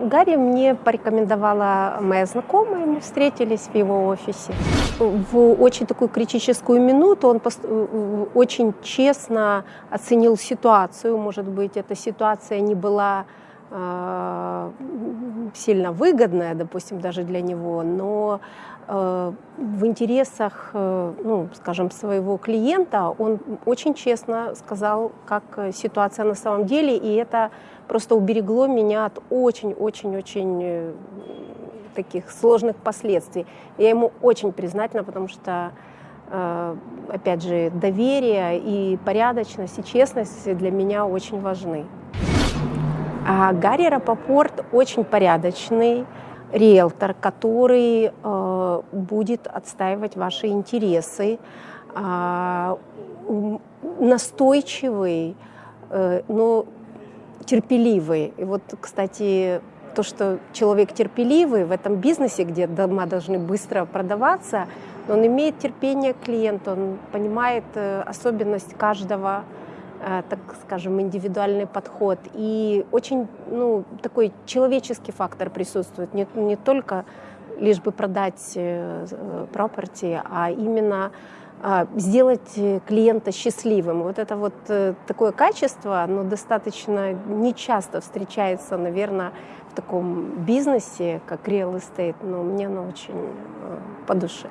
Гарри мне порекомендовала моя знакомая, мы встретились в его офисе. В очень такую критическую минуту он очень честно оценил ситуацию. Может быть, эта ситуация не была э, сильно выгодная, допустим, даже для него, но э, в интересах, э, ну, скажем, своего клиента он очень честно сказал, как ситуация на самом деле, и это просто уберегло меня от очень-очень-очень э, таких сложных последствий. Я ему очень признательна, потому что, э, опять же, доверие и порядочность, и честность для меня очень важны. А Гарри Рапопорт очень порядочный риэлтор, который э, будет отстаивать ваши интересы, э, настойчивый, э, но терпеливый. И вот, кстати, то, что человек терпеливый в этом бизнесе, где дома должны быстро продаваться, он имеет терпение к клиенту, он понимает э, особенность каждого, так скажем, индивидуальный подход. И очень ну, такой человеческий фактор присутствует, не, не только лишь бы продать property, а именно а, сделать э, клиента счастливым. Вот это вот э, такое качество, оно достаточно нечасто встречается, наверное, в таком бизнесе, как real estate, но мне оно очень э, по душе.